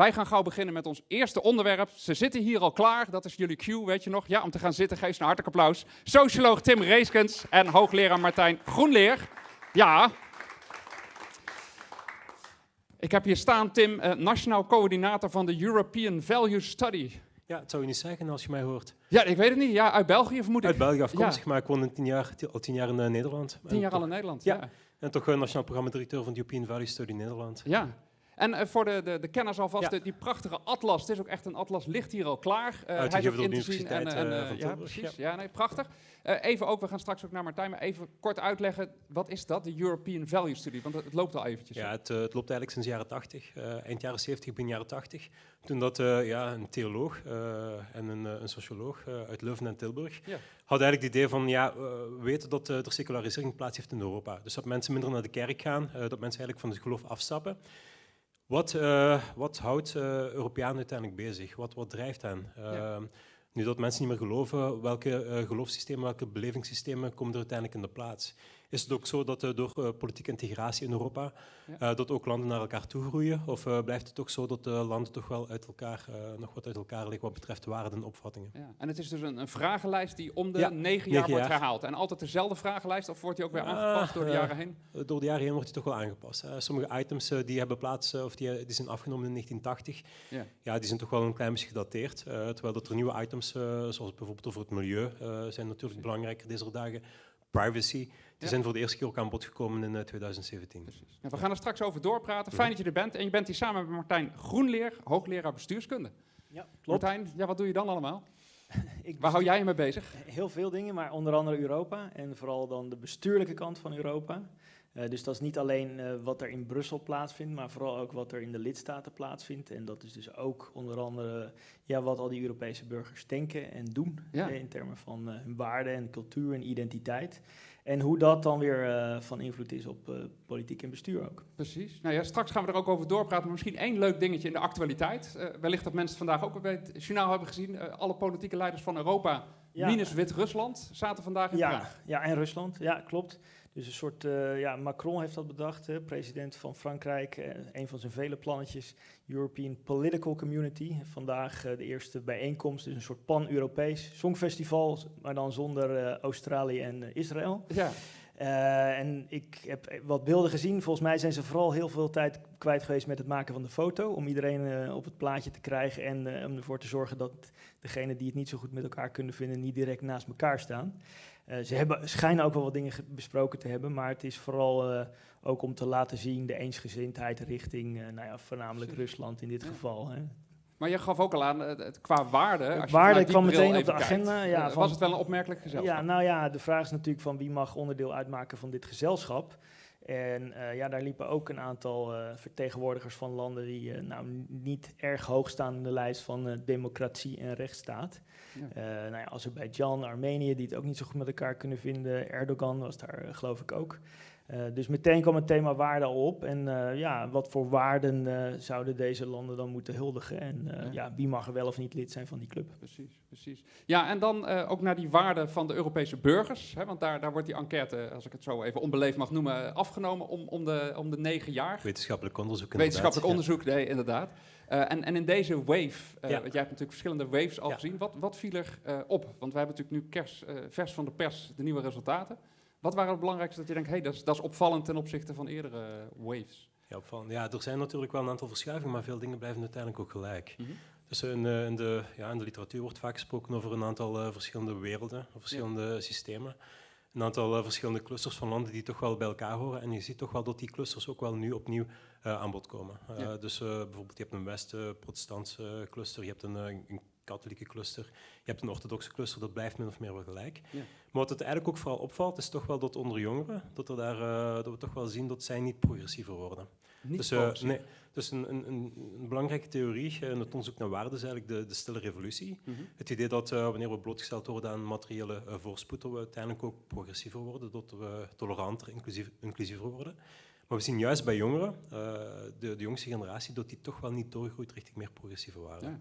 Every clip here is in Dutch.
wij gaan gauw beginnen met ons eerste onderwerp. Ze zitten hier al klaar, dat is jullie cue, weet je nog? Ja, om te gaan zitten, geef ze een hartelijk applaus. Socioloog Tim Reeskens en hoogleraar Martijn Groenleer. Ja. Ik heb hier staan, Tim, eh, nationaal coördinator van de European Value Study. Ja, het zou je niet zeggen als je mij hoort. Ja, ik weet het niet. Ja, uit België vermoed ik. Uit België afkomstig, maar ik woon tien jaar, al tien jaar in uh, Nederland. Tien jaar al in Nederland, ja. En toch uh, nationaal programmadirecteur van de European Value Study Nederland. Ja. En uh, voor de, de, de kenners alvast, die prachtige atlas, het is ook echt een atlas, ligt hier al klaar. Uh, Uitgegeven door de Universiteit en, en, uh, Ja, precies. Ja. nee, prachtig. even ook, we gaan straks ook naar Martijn, maar even kort uitleggen, wat is dat, de European Value Study? Want het, loopt al eventjes. Ja, het, het, loopt eigenlijk sinds de jaren 80, eind jaren 70, begin jaren 80. Toen dat ja, een theoloog en een, een socioloog uit Leuven en Tilburg ja. had eigenlijk het idee van, ja, we weten dat er secularisering plaats heeft in Europa. Dus dat mensen minder naar de kerk gaan, dat mensen eigenlijk van het geloof afstappen. Wat, uh, wat houdt uh, Europeanen uiteindelijk bezig? Wat, wat drijft hen? Ja. Nu dat mensen niet meer geloven, welke uh, geloofssystemen, welke belevingssystemen komen er uiteindelijk in de plaats? Is het ook zo dat uh, door uh, politieke integratie in Europa ja. dat ook landen naar elkaar toe groeien? Of blijft het toch zo dat de landen toch wel uit elkaar, nog wat uit elkaar liggen wat betreft waarden en opvattingen? Ja. En het is dus een, een vragenlijst die om de ja, negen jaar wordt herhaald. En altijd dezelfde vragenlijst of wordt die ook weer aangepast door de jaren heen? Door de jaren heen wordt die toch wel aangepast. sommige items die hebben plaats, of die, die zijn afgenomen in 1980, ja. Ja, die zijn toch wel een klein beetje gedateerd. terwijl dat er nieuwe items zoals bijvoorbeeld over het milieu, zijn natuurlijk belangrijker deze dagen. Privacy, die ja. zijn voor de eerste keer ook aan bod gekomen in uh, 2017. Precies. Ja, we gaan er straks over doorpraten. Fijn dat je er bent. En je bent hier samen met Martijn Groenleer, hoogleraar bestuurskunde. Ja, klopt. Martijn, ja, wat doe je dan allemaal? Waar hou jij je mee bezig? Heel veel dingen, maar onder andere Europa. En vooral dan de bestuurlijke kant van Europa. Uh, dus dat is niet alleen uh, wat er in Brussel plaatsvindt, maar vooral ook wat er in de lidstaten plaatsvindt. En dat is dus ook onder andere ja, wat al die Europese burgers denken en doen ja. in termen van uh, hun waarden en cultuur en identiteit. En hoe dat dan weer van invloed is op politiek en bestuur ook. Precies. Nou ja, straks gaan we er ook over doorpraten. Maar misschien één leuk dingetje in de actualiteit. wellicht dat mensen vandaag ook bij het journaal hebben gezien. alle politieke leiders van Europa, ja. minus Wit-Rusland, zaten vandaag in ja, Praag. Ja, en Rusland. Ja, klopt. Dus een soort, uh, ja, Macron heeft dat bedacht, hè, president van Frankrijk. Uh, een van zijn vele plannetjes, European Political Community. Vandaag uh, de eerste bijeenkomst, dus een soort pan-Europees songfestival, maar dan zonder Australië en Israël. Ja. en ik heb wat beelden gezien. Volgens mij zijn ze vooral heel veel tijd kwijt geweest met het maken van de foto. Om iedereen op het plaatje te krijgen en om ervoor te zorgen dat degenen die het niet zo goed met elkaar kunnen vinden, niet direct naast elkaar staan. Uh, ze hebben, schijnen ook wel wat dingen besproken te hebben, maar het is vooral uh, ook om te laten zien de eensgezindheid richting, uh, nou ja, voornamelijk Rusland in dit ja. geval. Hè. Maar je gaf ook al aan, het, qua waarde. Als waarde kwam meteen op de agenda. Kijkt, ja, van, was het wel een opmerkelijk gezelschap? Ja, nou ja, de vraag is natuurlijk van wie mag onderdeel uitmaken van dit gezelschap. En uh, ja, daar liepen ook een aantal uh, vertegenwoordigers van landen die uh, nou, niet erg hoog staan in de lijst van democratie en rechtsstaat. Ja. nou ja, Azerbeidzjan, Armenië, die het ook niet zo goed met elkaar kunnen vinden. Erdogan was daar geloof ik ook. Uh, dus meteen kwam het thema waarde al op. En uh, ja, wat voor waarden uh, zouden deze landen dan moeten huldigen? En ja. ja. wie mag er wel of niet lid zijn van die club? Precies, precies. Ja, en dan ook naar die waarden van de Europese burgers. Hè, want daar, daar wordt die enquête, als ik het zo even onbeleefd mag noemen, afgenomen om, om, de, om de negen jaar. Wetenschappelijk onderzoek Wetenschappelijk onderzoek, nee, inderdaad. en, en in deze wave, ja. want jij hebt natuurlijk verschillende waves al gezien, wat, wat viel er op? Want we hebben natuurlijk nu kers, vers van de pers de nieuwe resultaten. Wat waren het belangrijkste dat je denkt, hey, dat, is, dat is opvallend ten opzichte van eerdere waves? Ja, opvallend. ja, er zijn natuurlijk wel een aantal verschuivingen, maar veel dingen blijven uiteindelijk ook gelijk. Mm -hmm. Dus in, uh, in, de, ja, in de literatuur wordt vaak gesproken over een aantal uh, verschillende werelden, of verschillende ja. systemen. Een aantal uh, verschillende clusters van landen die toch wel bij elkaar horen. En je ziet toch wel dat die clusters ook wel nu opnieuw aan bod komen. Ja. Dus bijvoorbeeld je hebt een West-Protestantse cluster, je hebt een, een katholieke cluster. Je hebt een orthodoxe cluster, dat blijft min of meer wel gelijk. Ja. Maar wat het eigenlijk ook vooral opvalt, is toch wel dat onder jongeren, dat, er daar, uh, dat we toch wel zien dat zij niet progressiever worden. Niet dus, uh, nee, dus een, een, een, belangrijke theorie in het onderzoek naar waarde is eigenlijk de, de stille revolutie. Mm -hmm. Het idee dat uh, wanneer we blootgesteld worden aan materiële voorspoed, dat we uiteindelijk ook progressiever worden, dat we toleranter, inclusief, inclusiever worden. Maar we zien juist bij jongeren, de, de jongste generatie, dat die toch wel niet doorgroeit richting meer progressieve waarden. Ja.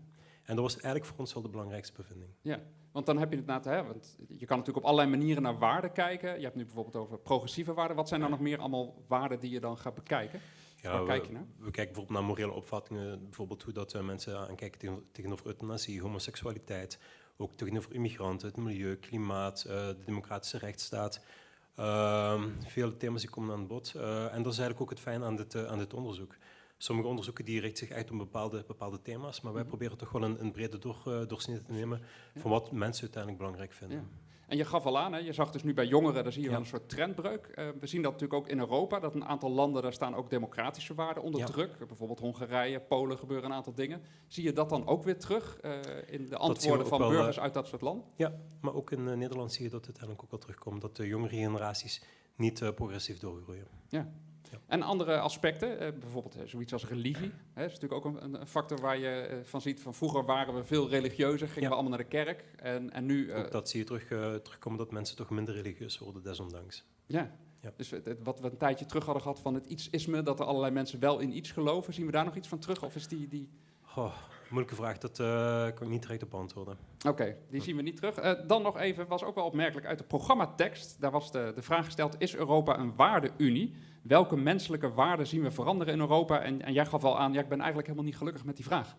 En dat was eigenlijk voor ons wel de belangrijkste bevinding. Ja, want dan heb je het na te hebben. Want je kan natuurlijk op allerlei manieren naar waarden kijken. Je hebt nu bijvoorbeeld over progressieve waarden. Wat zijn dan nog meer allemaal waarden die je dan gaat bekijken? Ja, we, kijk je naar? we kijken bijvoorbeeld naar morele opvattingen. Bijvoorbeeld hoe dat, uh, mensen aankijken tegenover euthanasie, homoseksualiteit. Ook tegenover immigranten, het milieu, klimaat, uh, de democratische rechtsstaat. Uh, vele thema's die komen aan bod. Uh, en dat is eigenlijk ook het fijn aan dit, aan dit onderzoek. Sommige onderzoeken die richten zich echt op bepaalde, bepaalde thema's, maar wij mhm. proberen toch wel een, een brede door, uh, doorsnede te nemen van wat mensen uiteindelijk belangrijk vinden. Ja. En je gaf al aan, hè, je zag dus nu bij jongeren, daar zie je wel een soort trendbreuk. Uh, we zien dat natuurlijk ook in Europa, dat een aantal landen, daar staan ook democratische waarden onder druk. Bijvoorbeeld Hongarije, Polen gebeuren een aantal dingen. Zie je dat dan ook weer terug uh, in de antwoorden van burgers uit dat soort land? Ja, maar ook in Nederland zie je dat uiteindelijk ook wel terugkomt, dat de jongere generaties niet progressief doorgroeien. Ja. En andere aspecten, eh, bijvoorbeeld eh, zoiets als religie. Hè, is natuurlijk ook een, een factor waar je eh, van ziet van vroeger waren we veel religieuzer, gingen we allemaal naar de kerk. En, en nu... Ook dat zie je terug, terugkomen dat mensen toch minder religieus worden, desondanks. Ja, ja. Dus wat we een tijdje terug hadden gehad van het iets-isme, dat er allerlei mensen wel in iets geloven, zien we daar nog iets van terug? Of is die... die... moeilijke vraag, dat uh, kan ik niet direct op antwoorden. Oké, die zien we niet terug. Uh, dan nog even, was ook wel opmerkelijk uit de programmatekst. Daar was de, de vraag gesteld, is Europa een waardeunie? welke menselijke waarden zien we veranderen in Europa? En, en jij gaf al aan, ja, ik ben eigenlijk helemaal niet gelukkig met die vraag.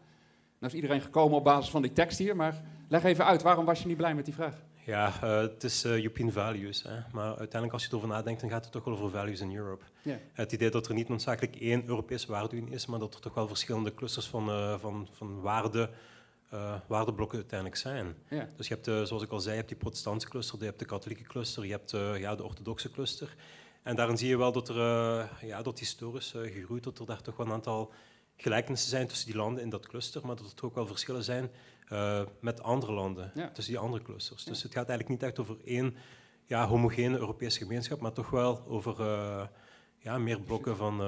Nou is iedereen gekomen op basis van die tekst hier, maar leg even uit, waarom was je niet blij met die vraag? Ja, uh, het is uh, European values. Hè. Maar uiteindelijk als je erover nadenkt, dan gaat het toch wel over values in Europe. Yeah. Het idee dat er niet noodzakelijk één Europese waardeunie is, maar dat er toch wel verschillende clusters van, uh, van, van waarden, waardeblokken uiteindelijk zijn. Dus je hebt, zoals ik al zei, je hebt die protestantse cluster, je hebt de katholieke cluster, je hebt ja, de orthodoxe cluster. En daarin zie je wel dat er, ja, dat historisch gegroeid, dat er daar toch wel een aantal gelijkenissen zijn tussen die landen in dat cluster, maar dat er ook wel verschillen zijn uh, met andere landen, tussen die andere clusters. Dus het gaat eigenlijk niet echt over één ja, homogene Europese gemeenschap, maar toch wel over ja, meer blokken van,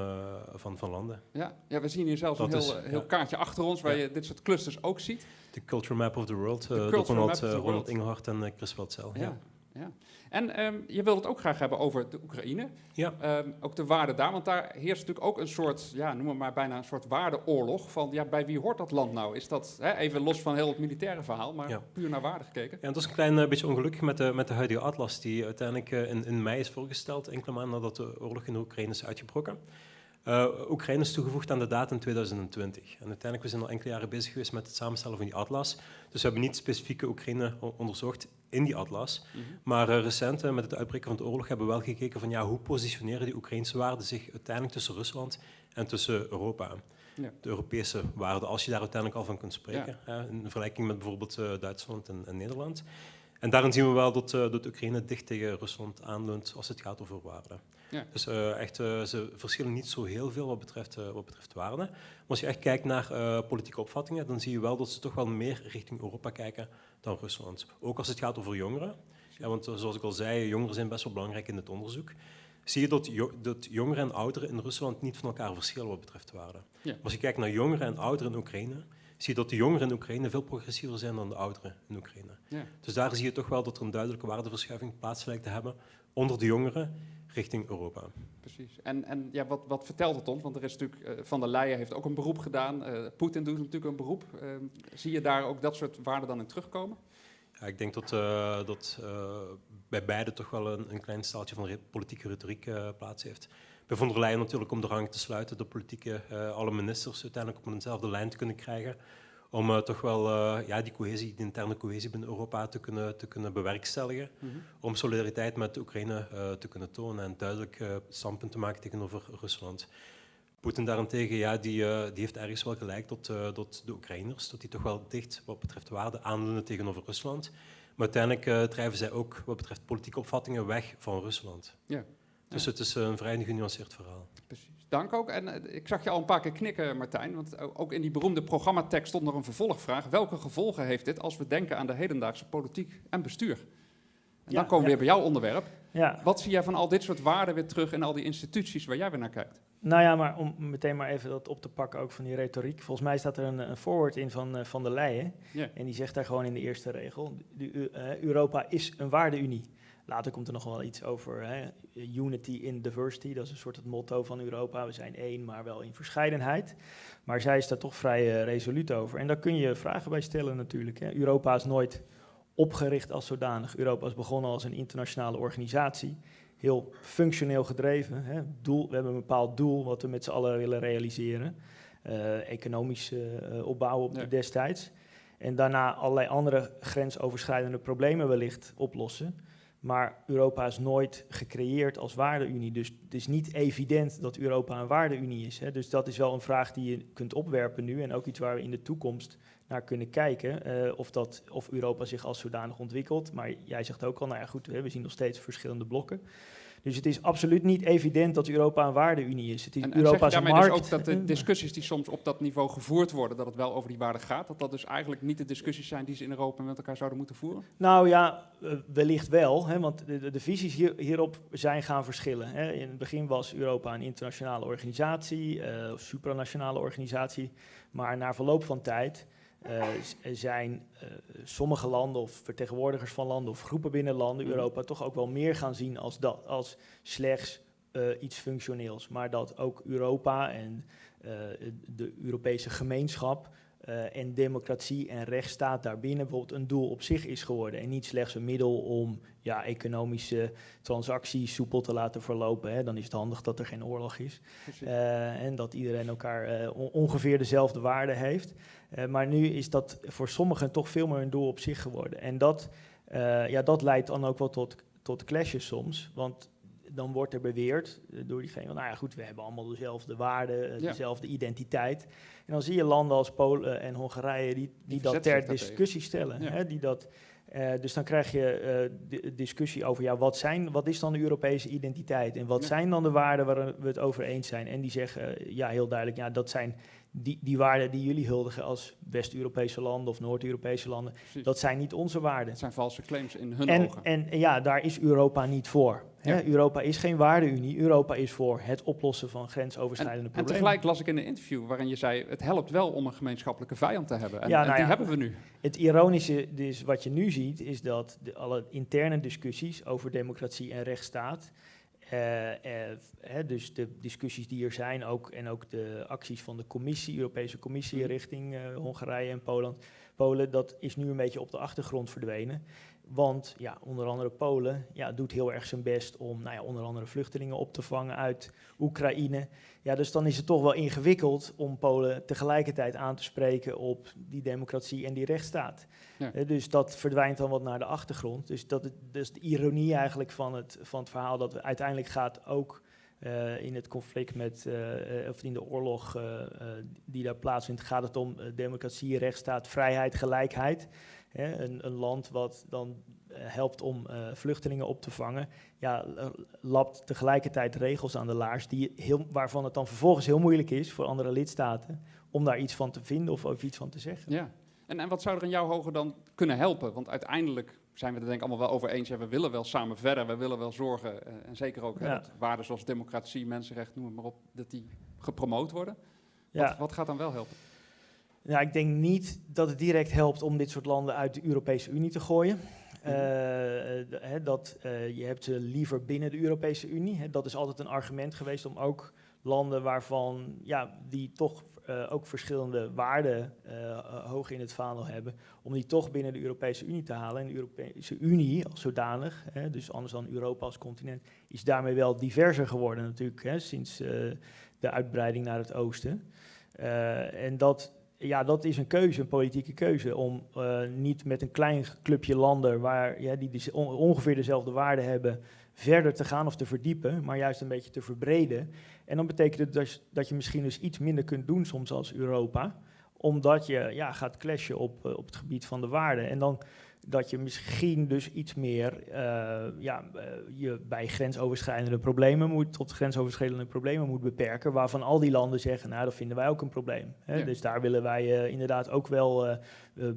van, van landen. Ja. ja, we zien hier zelfs een heel, is, heel kaartje achter ons waar je dit soort clusters ook ziet. De Culture Map of the World, door Ronald, Ronald Inghart en Chris Weltzel. Ja. Ja. En um, je wilt het ook graag hebben over de Oekraïne. Ja. Um, ook de waarde daar, want daar heerst natuurlijk ook een soort, ja, noem het maar bijna een soort waardeoorlog. Van ja, bij wie hoort dat land nou? Is dat hè, even los van heel het militaire verhaal, maar puur naar waarde gekeken? Ja, dat is een klein uh, beetje ongelukkig met de, met de huidige atlas, die uiteindelijk uh, in, in mei is voorgesteld, enkele maanden nadat de oorlog in de Oekraïne is uitgebroken. Uh, Oekraïne is toegevoegd aan de datum 2020. En uiteindelijk we zijn al enkele jaren bezig geweest met het samenstellen van die atlas. Dus we hebben niet specifieke Oekraïne onderzocht in die atlas. Mhm. Maar uh, recent, uh, met het uitbreken van de oorlog, hebben we wel gekeken van ja, hoe positioneren die Oekraïnse waarden zich uiteindelijk tussen Rusland en tussen Europa. Ja. De Europese waarden, als je daar uiteindelijk al van kunt spreken. in vergelijking met bijvoorbeeld Duitsland en, en, Nederland. En daarin zien we wel dat, dat Oekraïne dicht tegen Rusland aanleunt als het gaat over waarden. Ja. Dus uh, echt, uh, ze verschillen niet zo heel veel wat betreft, uh, wat betreft waarden. Maar als je echt kijkt naar politieke opvattingen, dan zie je wel dat ze toch wel meer richting Europa kijken dan Rusland. Ook als het gaat over jongeren. Ja, want zoals ik al zei, jongeren zijn best wel belangrijk in het onderzoek. Zie je dat, jo dat jongeren en ouderen in Rusland niet van elkaar verschillen wat betreft waarden. Ja. Als je kijkt naar jongeren en ouderen in Oekraïne, zie je dat de jongeren in Oekraïne veel progressiever zijn dan de ouderen in Oekraïne. Ja. Dus daar zie je toch wel dat er een duidelijke waardeverschuiving plaats lijkt te hebben onder de jongeren richting Europa. Precies. En, en ja, wat, wat vertelt het ons? Want er is natuurlijk, uh, Van der Leyen heeft ook een beroep gedaan. Uh, Poetin doet natuurlijk een beroep. Uh, zie je daar ook dat soort waarden dan in terugkomen? Ja, ik denk dat, dat bij beide toch wel een, een klein staaltje van politieke retoriek plaats heeft. Bij Van der Leyen natuurlijk om de rang te sluiten, de politieke, alle ministers uiteindelijk op eenzelfde lijn te kunnen krijgen om uh, toch wel uh, ja, die cohesie, die interne cohesie binnen Europa te kunnen, te kunnen bewerkstelligen. Mm -hmm. Om solidariteit met de Oekraïne uh, te kunnen tonen en duidelijk standpunt te maken tegenover Rusland. Poetin daarentegen, ja, die, die heeft ergens wel gelijk tot, tot de Oekraïners, dat die toch wel dicht wat betreft waarde aanleunen tegenover Rusland. Maar uiteindelijk drijven zij ook wat betreft politieke opvattingen weg van Rusland. Ja. Dus het is een vrij genuanceerd verhaal. Precies. Dank ook. En uh, ik zag je al een paar keer knikken, Martijn. Want ook in die beroemde programmatekst stond nog een vervolgvraag. Welke gevolgen heeft dit als we denken aan de hedendaagse politiek en bestuur? En ja, dan komen we ja. weer bij jouw onderwerp. Ja. Wat zie jij van al dit soort waarden weer terug in al die instituties waar jij weer naar kijkt? Nou ja, maar om meteen maar even dat op te pakken ook van die retoriek. Volgens mij staat er een, een voorwoord in van, uh, van der Leyen. En die zegt daar gewoon in de eerste regel, uh, Europa is een waardeunie. Later komt er nog wel iets over hè, unity in diversity. Dat is een soort het motto van Europa. We zijn één, maar wel in verscheidenheid. Maar zij is daar toch vrij uh, resoluut over. En daar kun je vragen bij stellen natuurlijk. Hè. Europa is nooit opgericht als zodanig. Europa is begonnen als een internationale organisatie heel functioneel gedreven. Hè. Doel, we hebben een bepaald doel wat we met z'n allen willen realiseren. Uh, economisch uh, opbouwen op destijds. En daarna allerlei andere grensoverschrijdende problemen wellicht oplossen. Maar Europa is nooit gecreëerd als waardeunie. Dus het is niet evident dat Europa een waardeunie is. Hè. Dus dat is wel een vraag die je kunt opwerpen nu. En ook iets waar we in de toekomst naar kunnen kijken. Uh, of, dat, of Europa zich als zodanig ontwikkelt. Maar jij zegt ook al, nou ja goed, we zien nog steeds verschillende blokken. Dus het is absoluut niet evident dat Europa een waardeunie is. Het is en, Europa's en zeg dus ook dat de discussies die soms op dat niveau gevoerd worden, dat het wel over die waarden gaat, dat dat dus eigenlijk niet de discussies zijn die ze in Europa met elkaar zouden moeten voeren? Nou ja, uh, wellicht wel, hè, want de, de, visies hier, hierop zijn gaan verschillen. Hè. In het begin was Europa een internationale organisatie, uh, supranationale organisatie, maar na verloop van tijd uh, zijn uh, sommige landen of vertegenwoordigers van landen of groepen binnen landen, mhm. Europa, toch ook wel meer gaan zien als, dat, als slechts uh, iets functioneels. Maar dat ook Europa en de Europese gemeenschap en democratie en rechtsstaat daarbinnen bijvoorbeeld een doel op zich is geworden. En niet slechts een middel om ja, economische transacties soepel te laten verlopen. Hè. Dan is het handig dat er geen oorlog is. En dat iedereen elkaar ongeveer dezelfde waarde heeft. Maar nu is dat voor sommigen toch veel meer een doel op zich geworden. En dat, ja, dat leidt dan ook wel tot, tot clashes soms. Want dan wordt er beweerd door diegene van, nou ja goed, we hebben allemaal dezelfde waarden, dezelfde identiteit. En dan zie je landen als Polen en Hongarije die, die, dat ter discussie stellen. Hè, die dat, uh, dus dan krijg je uh, discussie over, ja, wat, zijn, wat is dan de Europese identiteit? En wat zijn dan de waarden waar we het over eens zijn? En die zeggen, ja, heel duidelijk, ja, dat zijn die, die waarden die jullie huldigen als West-Europese landen of Noord-Europese landen, Precies. dat zijn niet onze waarden. Het zijn valse claims in hun en, ogen. En, ja, daar is Europa niet voor. Ja. Europa is geen waardeunie. Europa is voor het oplossen van grensoverschrijdende en, problemen. En tegelijk las ik in een interview waarin je zei... het helpt wel om een gemeenschappelijke vijand te hebben. En, ja, nou en die ja, hebben we nu. Het ironische is wat je nu ziet... is dat de, alle interne discussies over democratie en rechtsstaat... Uh, hè, dus de discussies die er zijn ook, en ook de acties van de commissie, Europese Commissie mm. richting uh, Hongarije en Polen, Polen, dat is nu een beetje op de achtergrond verdwenen. Want ja, onder andere Polen ja, doet heel erg zijn best om nou ja, onder andere vluchtelingen op te vangen uit Oekraïne. Ja, dus dan is het toch wel ingewikkeld om Polen tegelijkertijd aan te spreken op die democratie en die rechtsstaat. Ja. Dus dat verdwijnt dan wat naar de achtergrond. Dus dat is dus de ironie eigenlijk van het, van het verhaal dat we uiteindelijk gaat ook uh, in het conflict met, uh, of in de oorlog die daar plaatsvindt, gaat het om democratie, rechtsstaat, vrijheid, gelijkheid. Hè, een, een, land wat dan uh, helpt om uh, vluchtelingen op te vangen, ja, lapt tegelijkertijd regels aan de laars die heel, waarvan het dan vervolgens heel moeilijk is voor andere lidstaten om daar iets van te vinden of, of iets van te zeggen. Ja, en, en wat zou er in jouw hoger dan kunnen helpen? Want uiteindelijk zijn we er denk ik allemaal wel over eens. We willen wel samen verder, we willen wel zorgen, uh, en zeker ook ja. waarden zoals democratie, mensenrechten, noem het maar op, dat die gepromoot worden. Ja. Wat, wat gaat dan wel helpen? Ja, ik denk niet dat het direct helpt om dit soort landen uit de Europese Unie te gooien. Uh, dat, uh, je hebt ze liever binnen de Europese Unie. Dat is altijd een argument geweest om ook landen waarvan ja, die toch uh, ook verschillende waarden hoog in het vaandel hebben, om die toch binnen de Europese Unie te halen. En de Europese Unie als zodanig, dus anders dan Europa als continent, is daarmee wel diverser geworden natuurlijk, sinds de uitbreiding naar het oosten. en dat ja, dat is een keuze, een politieke keuze, om uh, niet met een klein clubje landen waar, ja, die dus on ongeveer dezelfde waarden hebben, verder te gaan of te verdiepen, maar juist een beetje te verbreden. En dan betekent het dus dat je misschien dus iets minder kunt doen soms als Europa, omdat je ja, gaat clashen op, uh, op het gebied van de waarden. En dan dat je misschien dus iets meer uh, ja, uh, je bij grensoverschrijdende problemen moet, tot grensoverschrijdende problemen moet beperken, waarvan al die landen zeggen, nou dat vinden wij ook een probleem. Hè? Ja. Dus daar willen wij uh, inderdaad ook wel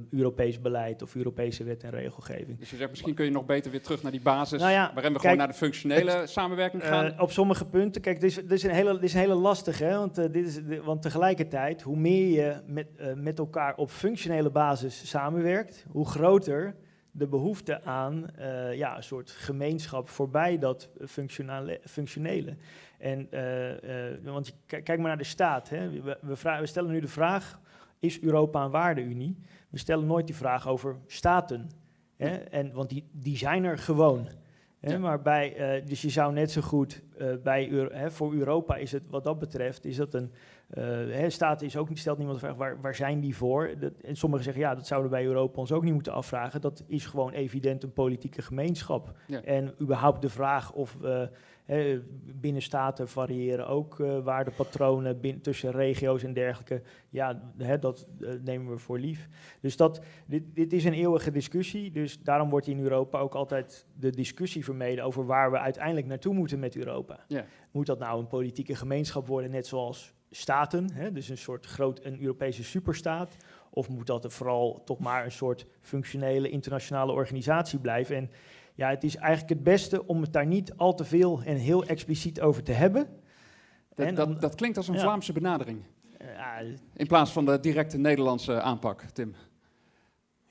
Europees beleid of Europese wet en regelgeving. Dus je zegt, misschien kun je nog beter weer terug naar die basis, nou ja, waarin we gewoon naar de functionele samenwerking gaan? op sommige punten, kijk, dit is, dit is, een, hele, dit is een hele lastige, hè, want, dit is, want tegelijkertijd, hoe meer je met, met elkaar op functionele basis samenwerkt, hoe groter de behoefte aan uh, ja, een soort gemeenschap voorbij dat functionele. functionele. En, uh, uh, want kijk maar naar de staat. Hè. We, we, we, stellen nu de vraag, is Europa een waardeunie? We stellen nooit die vraag over staten. Hè. En, want die, die zijn er gewoon. Hè. Maar bij, dus je zou net zo goed bij, hè, voor Europa is het wat dat betreft, is dat een uh, staat is ook, stelt niemand de vraag waar, waar zijn die voor. Dat, en sommigen zeggen ja, dat zouden wij Europa ons ook niet moeten afvragen. Dat is gewoon evident een politieke gemeenschap. En überhaupt de vraag of uh, he, binnen staten variëren ook waardepatronen tussen regio's en dergelijke. Ja, dat nemen we voor lief. Dus dat, dit, dit is een eeuwige discussie. Dus daarom wordt in Europa ook altijd de discussie vermeden over waar we uiteindelijk naartoe moeten met Europa. Moet dat nou een politieke gemeenschap worden, net zoals staten, hè, dus een soort groot een Europese superstaat, of moet dat er vooral toch maar een soort functionele internationale organisatie blijven? En ja, het is eigenlijk het beste om het daar niet al te veel en heel expliciet over te hebben. Dat, dat, dat klinkt als een Vlaamse benadering. In plaats van de directe Nederlandse aanpak, Tim.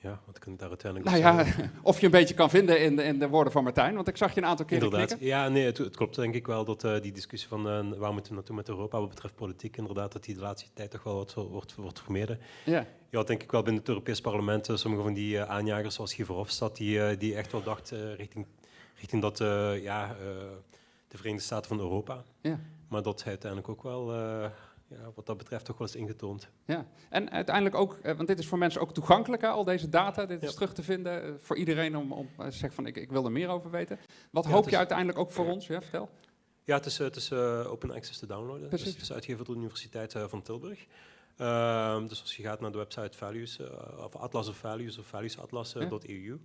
Ja, wat daar uiteindelijk nou ja, Of je een beetje kan vinden in de, in de woorden van Martijn, want ik zag je een aantal keer Inderdaad. Ja, nee, het, het, klopt denk ik wel dat uh, die discussie van uh, waar moeten we naartoe met Europa wat betreft politiek, inderdaad, dat die de laatste tijd toch wel wat wordt, wordt vermeden. Ja. Je had denk ik wel binnen het Europees Parlement uh, sommige van die aanjagers zoals Guy Verhofstadt, die, die echt wel dacht richting, richting dat, ja, de Verenigde Staten van Europa. Ja. Maar dat hij uiteindelijk ook wel ja, wat dat betreft toch wel eens ingetoond. Ja, en uiteindelijk ook, eh, want dit is voor mensen ook toegankelijk, al deze data, dit is terug te vinden eh, voor iedereen om, om eh, te zeggen van ik, ik wil er meer over weten. Wat hoop je uiteindelijk ook voor ons? Ja, vertel. Ja, het is, het is open access te downloaden. Precies. Dus het is uitgegeven door de Universiteit van Tilburg. Ehm, dus als je gaat naar de website Values, of Atlas of Values of valuesatlas.eu,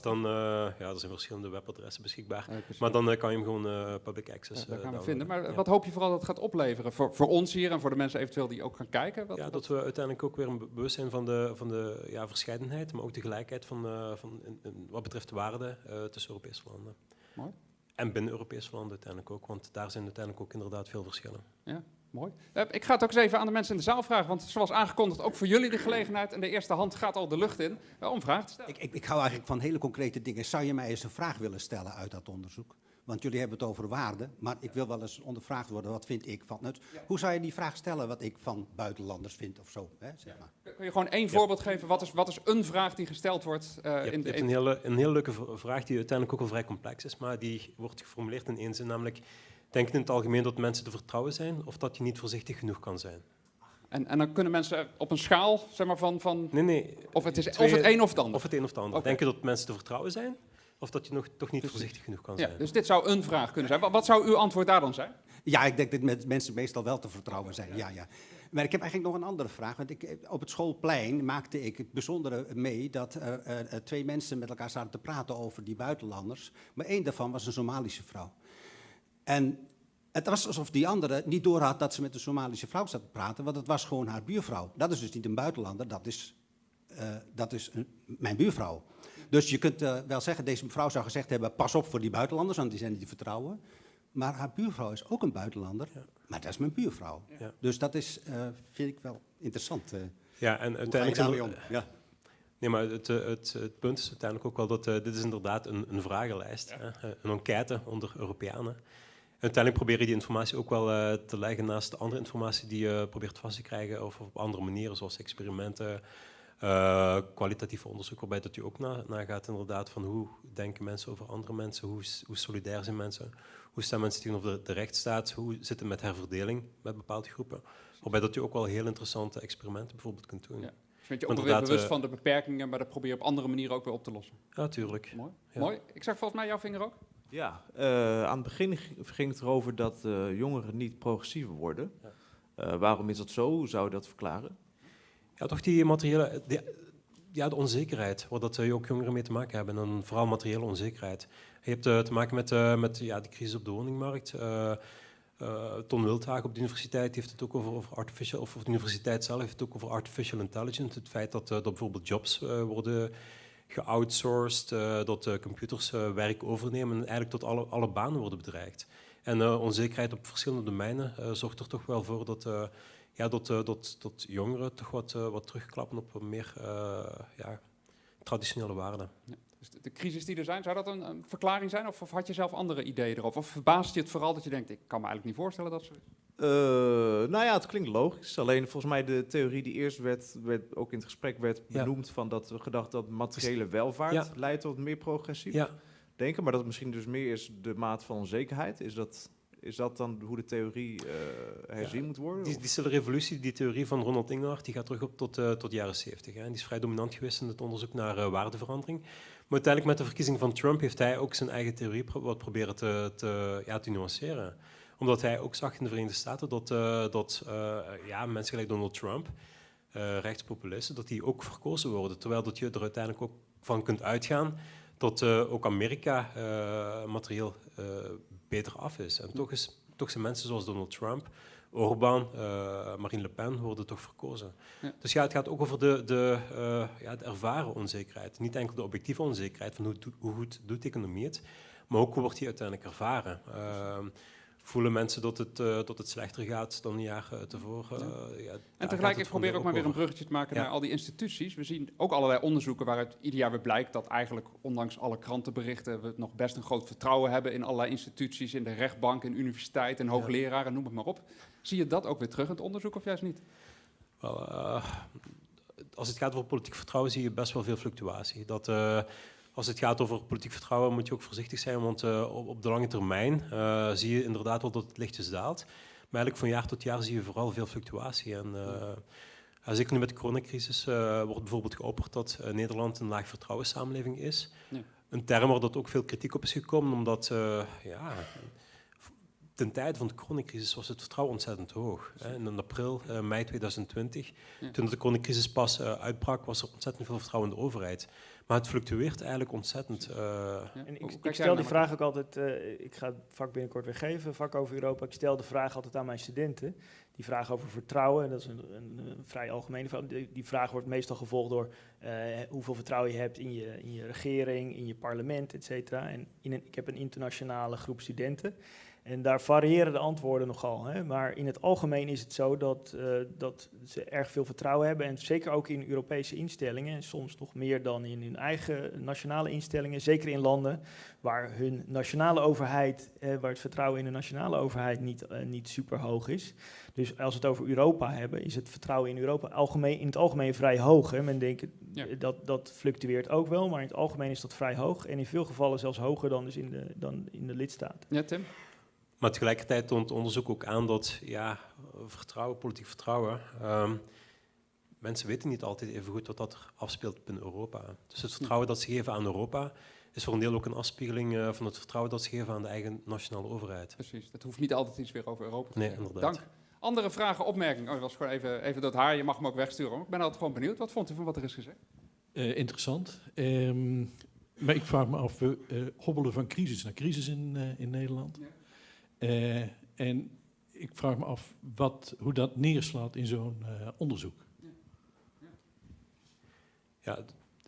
dan uh, ja, er zijn verschillende webadressen beschikbaar. maar dan uh, kan je hem gewoon public access ja, gaan we vinden. Maar wat hoop je vooral dat het gaat opleveren voor, voor ons hier en voor de mensen eventueel die ook gaan kijken? Wat, ja, dat we uiteindelijk ook weer een bewustzijn van de, van de ja, verscheidenheid, maar ook de gelijkheid van, van in, in, wat betreft de waarden tussen Europese landen. Mooi. En binnen Europese landen uiteindelijk ook, want daar zijn uiteindelijk ook inderdaad veel verschillen. Ja. Mooi. Uh, ik ga het ook eens even aan de mensen in de zaal vragen, want zoals aangekondigd ook voor jullie de gelegenheid en de eerste hand gaat al de lucht in uh, om vragen te stellen. Ik, ik, ik hou eigenlijk van hele concrete dingen. Zou je mij eens een vraag willen stellen uit dat onderzoek? Want jullie hebben het over waarde, maar ik wil wel eens ondervraagd worden, wat vind ik van het? Hoe zou je die vraag stellen, wat ik van buitenlanders vind of zo? Hè, zeg maar. Kun je gewoon één voorbeeld geven? Wat is, wat is een vraag die gesteld wordt? Uh, in de, een, hele, een hele leuke vraag die uiteindelijk ook wel vrij complex is, maar die wordt geformuleerd in één zin, namelijk Denk in het algemeen dat mensen te vertrouwen zijn of dat je niet voorzichtig genoeg kan zijn? En, en dan kunnen mensen op een schaal zeg maar, van, van. Nee, nee. Of het, is, of het een of het ander. Of het een of het ander. Denk je dat mensen te vertrouwen zijn? Of dat je nog, toch niet voorzichtig genoeg kan zijn? Ja, dus dit zou een vraag kunnen zijn. Wat, wat zou uw antwoord daar dan zijn? Ja, ik denk dat mensen meestal wel te vertrouwen zijn. Ja, ja. Maar ik heb eigenlijk nog een andere vraag. Want ik, op het schoolplein maakte ik het bijzondere mee dat uh, uh, twee mensen met elkaar zaten te praten over die buitenlanders. Maar één daarvan was een Somalische vrouw. En het was alsof die andere niet doorhad dat ze met een Somalische vrouw zat te praten, want het was gewoon haar buurvrouw. Dat is dus niet een buitenlander, dat is, uh, dat is een, mijn buurvrouw. Dus je kunt uh, wel zeggen, deze mevrouw zou gezegd hebben, pas op voor die buitenlanders, want die zijn niet te vertrouwen. Maar haar buurvrouw is ook een buitenlander, ja. maar dat is mijn buurvrouw. Ja. Dus dat is, uh, vind ik wel interessant. ja, en uiteindelijk... Om? Ja. Nee, maar het, het, het, punt is uiteindelijk ook wel dat dit is inderdaad een, een vragenlijst, hè, een enquête onder Europeanen uiteindelijk probeer je die informatie ook wel uh, te leggen naast de andere informatie die je probeert vast te krijgen of op andere manieren, zoals experimenten, uh, kwalitatieve onderzoek, waarbij dat je ook nagaat na gaat inderdaad van hoe denken mensen over andere mensen, hoe, hoe solidair zijn mensen, hoe staan mensen tegenover de, de rechtsstaat, hoe zit het met herverdeling met bepaalde groepen, waarbij dat je ook wel heel interessante experimenten bijvoorbeeld kunt doen. Ja. Dus ben je ook weer bewust uh, van de beperkingen, maar dat probeer je op andere manieren ook weer op te lossen. Ja, tuurlijk. Mooi. Ja. Mooi. Ik zag volgens mij jouw vinger ook. Ja, uh, aan het begin ging het erover dat uh, jongeren niet progressiever worden. Uh, waarom is dat zo? Hoe zou je dat verklaren? Ja, toch die materiële... Die, ja, de onzekerheid, waar dat ook jongeren mee te maken hebben. En vooral materiële onzekerheid. Je hebt te maken met, met ja, de crisis op de woningmarkt. Uh, Ton Wildhagen op de universiteit heeft het ook over, over artificial, of de universiteit zelf heeft het ook over artificial intelligence. Het feit dat, dat bijvoorbeeld jobs worden geoutsourced, dat computers werk overnemen en eigenlijk tot alle, alle banen worden bedreigd. En onzekerheid op verschillende domeinen zorgt er toch wel voor dat ja, dat, dat, dat jongeren toch wat, wat terugklappen op meer ja, traditionele waarden. Ja. Dus de, crisis die er zijn, zou dat een, een verklaring zijn? Of, of, had je zelf andere ideeën erover? Of verbaast je het vooral dat je denkt, ik kan me eigenlijk niet voorstellen dat zo is? Uh, nou ja, het klinkt logisch. Alleen volgens mij de theorie die eerst werd, werd ook in het gesprek werd benoemd... van dat we gedacht dat materiële welvaart leidt tot meer progressief ja. denken. Maar dat het misschien dus meer is de maat van onzekerheid. Is dat... Is dat dan hoe de theorie uh, herzien moet worden? Die, die stille revolutie, die theorie van Ronald Ingenhard, die gaat terug op tot, uh, tot de jaren 70. Hè. En die is vrij dominant geweest in het onderzoek naar uh, waardeverandering. Maar uiteindelijk met de verkiezing van Trump heeft hij ook zijn eigen theorie wat proberen te, te, ja, te nuanceren. Omdat hij ook zag in de Verenigde Staten dat, dat ja, mensen gelijk Donald Trump, rechtspopulisten, dat die ook verkozen worden. Terwijl dat je er uiteindelijk ook van kunt uitgaan dat ook Amerika materieel beter af is. En toch, is, toch zijn mensen zoals Donald Trump, Orbán, uh, Marine Le Pen worden toch verkozen. Dus ja, het gaat ook over de, de, uh, ja, de ervaren onzekerheid. Niet enkel de objectieve onzekerheid van hoe, hoe goed doet de economie het, maar ook hoe wordt die uiteindelijk ervaren. Uh, voelen mensen dat het, uh, dat het slechter gaat dan een jaar tevoren. Uh, ja, en tegelijk, ik probeer ook maar weer een bruggetje te maken naar al die instituties. We zien ook allerlei onderzoeken waaruit ieder jaar weer blijkt dat eigenlijk, ondanks alle krantenberichten, we nog best een groot vertrouwen hebben in allerlei instituties, in de rechtbank, in universiteit en hoogleraren, noem het maar op. Zie je dat ook weer terug in het onderzoek of juist niet? Wel, als het gaat over politiek vertrouwen zie je best wel veel fluctuatie. Dat als het gaat over politiek vertrouwen moet je ook voorzichtig zijn, want uh, op, op, de lange termijn zie je inderdaad wel dat het lichtjes daalt. Maar eigenlijk van jaar tot jaar zie je vooral veel fluctuatie. En, uh, zeker nu met de coronacrisis wordt bijvoorbeeld geopperd dat Nederland een laag vertrouwenssamenleving is. Ja. Een term waar dat ook veel kritiek op is gekomen, omdat ja, ten tijde van de coronacrisis was het vertrouwen ontzettend hoog. Hè. In april, mei 2020, toen de coronacrisis pas uitbrak, was er ontzettend veel vertrouwen in de overheid. Maar het fluctueert eigenlijk ontzettend. Uh, en ik, ik stel die vraag ook altijd, uh, ik ga het vak binnenkort weer geven, vak over Europa. Ik stel de vraag altijd aan mijn studenten. Die vraag over vertrouwen, dat is een, een, een vrij algemene vraag. Die, die, vraag wordt meestal gevolgd door uh, hoeveel vertrouwen je hebt in je, in je regering, in je parlement, et cetera. En in een, ik heb een internationale groep studenten. En daar variëren de antwoorden nogal. Hè? Maar in het algemeen is het zo dat, uh, dat ze erg veel vertrouwen hebben. En zeker ook in Europese instellingen. En soms nog meer dan in hun eigen nationale instellingen. Zeker in landen waar hun nationale overheid, eh, waar het vertrouwen in de nationale overheid niet, uh, niet super hoog is. Dus als we het over Europa hebben, is het vertrouwen in Europa algemeen, in het algemeen vrij hoog. Hè? Men denkt dat dat fluctueert ook wel, maar in het algemeen is dat vrij hoog. En in veel gevallen zelfs hoger dan, dus in, de, dan in de lidstaten. Ja, Tim? Maar tegelijkertijd toont onderzoek ook aan dat ja, vertrouwen, politiek vertrouwen, um, mensen weten niet altijd even goed wat dat er afspeelt binnen Europa. Dus het vertrouwen dat ze geven aan Europa is voor een deel ook een afspiegeling uh, van het vertrouwen dat ze geven aan de eigen nationale overheid. Precies, dat hoeft niet altijd iets weer over Europa te nee, zeggen. Inderdaad. Dank. Andere vragen, opmerkingen? Oh, dat was gewoon even, even dat haar, je mag hem ook wegsturen. Ik ben altijd gewoon benieuwd. Wat vond u van wat er is gezegd? Uh, interessant. Um, maar ik vraag me af, we uh, hobbelen van crisis naar crisis in, in Nederland. Ja. Uh, en ik vraag me af wat, hoe dat neerslaat in zo'n uh, onderzoek. Ja,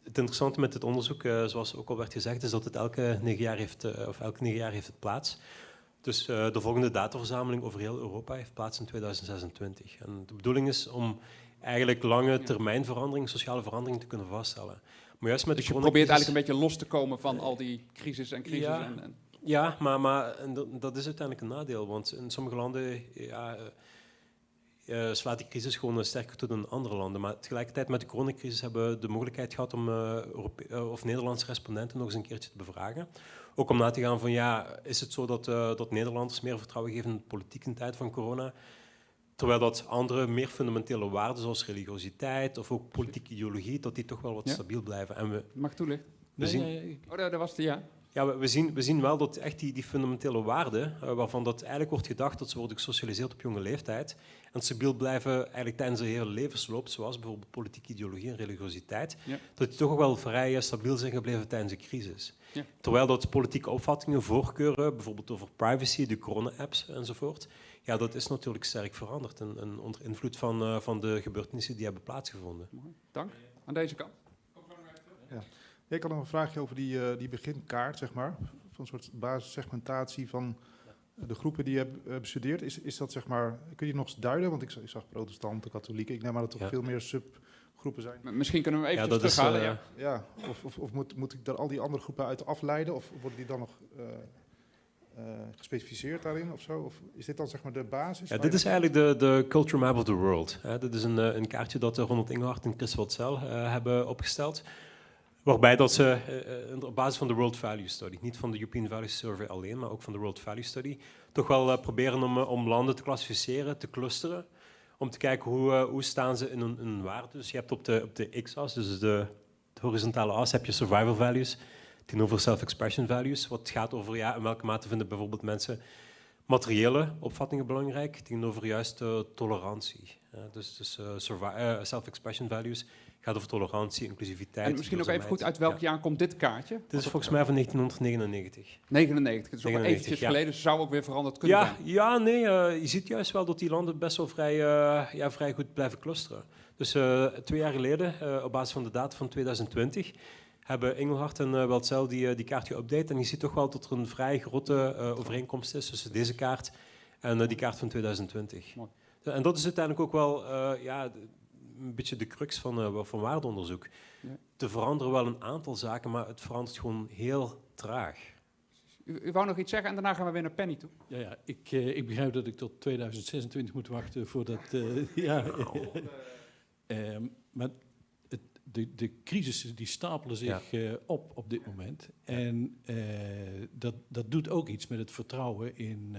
het interessante met dit onderzoek, uh, zoals ook al werd gezegd, is dat het elke negen jaar heeft, of elke negen jaar heeft het plaats. Dus de volgende dataverzameling over heel Europa heeft plaats in 2026. En de bedoeling is om eigenlijk lange termijn verandering, sociale verandering te kunnen vaststellen. Maar juist met dus je probeert eigenlijk een beetje los te komen van al die crisis en crisis. Ja, en, en ja, maar, maar dat is uiteindelijk een nadeel. Want in sommige landen ja, uh, slaat die crisis gewoon sterker toe dan in andere landen. Maar tegelijkertijd met de coronacrisis hebben we de mogelijkheid gehad om uh, of Nederlandse respondenten nog eens een keertje te bevragen. Ook om na te gaan van ja, is het zo dat, dat Nederlanders meer vertrouwen geven in de politiek in tijd van corona? Terwijl dat andere meer fundamentele waarden zoals religiositeit of ook politieke ideologie, dat die toch wel wat stabiel blijven. En we, Mag toelichten? Nee, nee, oh, dat, was de ja. Ja, we, zien, we zien wel dat echt die, die fundamentele waarden, uh, waarvan dat eigenlijk wordt gedacht dat ze worden gesocialiseerd op jonge leeftijd en stabiel blijven eigenlijk tijdens de hele levensloop, zoals bijvoorbeeld politieke ideologie en religiositeit, dat die toch wel vrij stabiel zijn gebleven tijdens de crisis. Ja. Terwijl dat politieke opvattingen, voorkeuren, bijvoorbeeld over privacy, de corona-apps enzovoort, ja, dat is natuurlijk sterk veranderd en, en onder invloed van, uh, van de gebeurtenissen die hebben plaatsgevonden. Dank. Aan deze kant. Ja. Ik had nog een vraagje over die, uh, die beginkaart, zeg maar. Van een soort basissegmentatie van de groepen die je hebt uh, bestudeerd. Is, is dat, zeg maar, kun je nog eens duiden? Want ik, ik zag protestanten, katholieken. Ik neem aan dat er ja. veel meer subgroepen zijn. Misschien kunnen we even ja, terughalen. Uh, ja. ja, of, of, of moet, moet ik daar al die andere groepen uit afleiden? Of worden die dan nog... Uh, gespecificeerd daarin of zo? Of is dit dan zeg maar de basis? Ja, dit is eigenlijk de, de Culture Map of the World. Hè. Dit is een, een kaartje dat Ronald Engelhard en Chris Watzel uh, hebben opgesteld. Waarbij dat ze uh, op basis van de World Value Study, niet van de European Value Survey alleen, maar ook van de World Value Study, toch wel uh, proberen om, om landen te klassificeren, te clusteren, om te kijken hoe, hoe staan ze in hun, waarde. Dus je hebt op de, op de x-as, dus de, de, horizontale as, heb je survival values tegenover self-expression values, wat gaat over ja, in welke mate vinden bijvoorbeeld mensen materiële opvattingen belangrijk tegenover juist tolerantie. dus dus self-expression values gaat over tolerantie, inclusiviteit. En misschien ook even goed, uit welk jaar komt dit kaartje? Dit is volgens mij van 1999. 99, het is ook eventjes ja. geleden, zou ook weer veranderd kunnen ja, zijn. Ja, nee, uh, je ziet juist wel dat die landen best wel vrij, uh, ja, vrij goed blijven clusteren. Dus uh, twee jaar geleden, op basis van de data van 2020, hebben Engelhard en uh, Weltzel die, die kaart geüpdate. En je ziet toch wel dat er een vrij grote overeenkomst is tussen deze kaart en die kaart van 2020. Mooi. En dat is uiteindelijk ook wel ja, een beetje de crux van, uh, van waardeonderzoek. Ja. Te veranderen wel een aantal zaken, maar het verandert gewoon heel traag. U, u, wou nog iets zeggen en daarna gaan we weer naar Penny toe. Ja, ja ik, uh, ik begrijp dat ik tot 2026 moet wachten voordat... Uh, ja, um, maar het, de, de crisissen die stapelen zich ja. op op dit moment. En dat, dat doet ook iets met het vertrouwen in,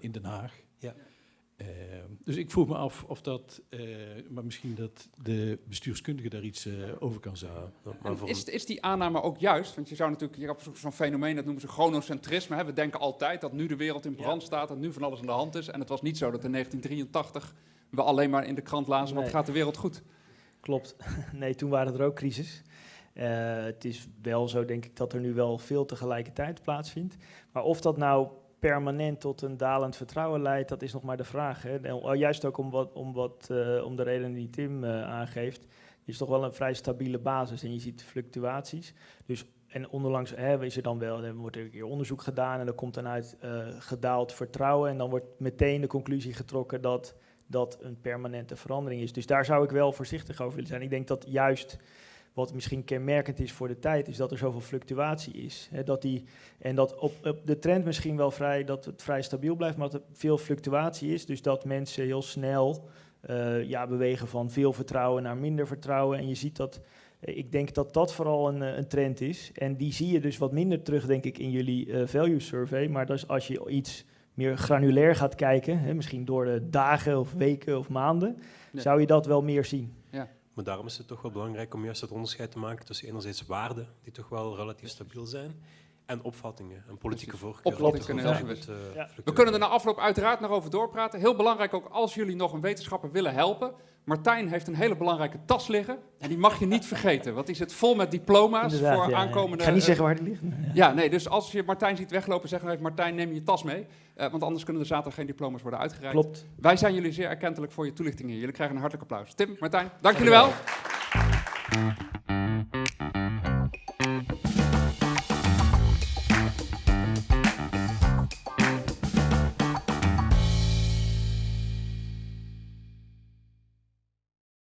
in Den Haag. Ja. Uh, dus ik vroeg me af of dat, uh, maar misschien dat de bestuurskundige daar iets uh, over kan zeggen. is, is die aanname ook juist? Want je zou natuurlijk, je hebt zo'n fenomeen, dat noemen ze chronocentrisme. Hè? We denken altijd dat nu de wereld in brand ja. staat, dat nu van alles aan de hand is. En het was niet zo dat in 1983 we alleen maar in de krant lazen, nee. wat gaat de wereld goed? Klopt. Nee, toen waren er ook crisis. het is wel zo, denk ik, dat er nu wel veel tegelijkertijd plaatsvindt. Maar of dat nou permanent tot een dalend vertrouwen leidt, dat is nog maar de vraag. Hè. Oh, juist ook om, wat, om, wat, uh, om de reden die Tim uh, aangeeft, is toch wel een vrij stabiele basis en je ziet fluctuaties. Dus, en onderlangs hè, is er dan wel, er wordt er een keer onderzoek gedaan en er komt dan uit uh, gedaald vertrouwen en dan wordt meteen de conclusie getrokken dat dat een permanente verandering is. Dus daar zou ik wel voorzichtig over willen zijn. Ik denk dat juist wat misschien kenmerkend is voor de tijd, is dat er zoveel fluctuatie is. Hè, dat die, en dat op, op, de trend misschien wel vrij, dat het vrij stabiel blijft, maar dat er veel fluctuatie is. Dus dat mensen heel snel uh, ja, bewegen van veel vertrouwen naar minder vertrouwen. En je ziet dat, uh, ik denk dat dat vooral een, een, trend is. En die zie je dus wat minder terug, denk ik, in jullie value survey. Maar dus als je iets meer granulair gaat kijken, hè, misschien door de dagen of weken of maanden, zou je dat wel meer zien. Maar daarom is het toch wel belangrijk om juist het onderscheid te maken tussen enerzijds waarden, die toch wel relatief stabiel zijn, en opvattingen en politieke voorkeuren. Opvattingen kunnen heel uh, ja. We kunnen er na afloop uiteraard nog over doorpraten. Heel belangrijk ook als jullie nog een wetenschapper willen helpen. Martijn heeft een hele belangrijke tas liggen. En die mag je niet vergeten. Want die zit vol met diploma's Inderdaad, voor ja, aankomende... Ik ga niet zeggen waar die liggen. Ja. nee, dus als je Martijn ziet weglopen, zeg dan even Martijn, neem je tas mee. Uh, want anders kunnen er zaterdag geen diploma's worden uitgereikt. Klopt. Wij zijn jullie zeer erkentelijk voor je toelichting hier. Jullie krijgen een hartelijk applaus. Tim, Martijn, dank jullie wel.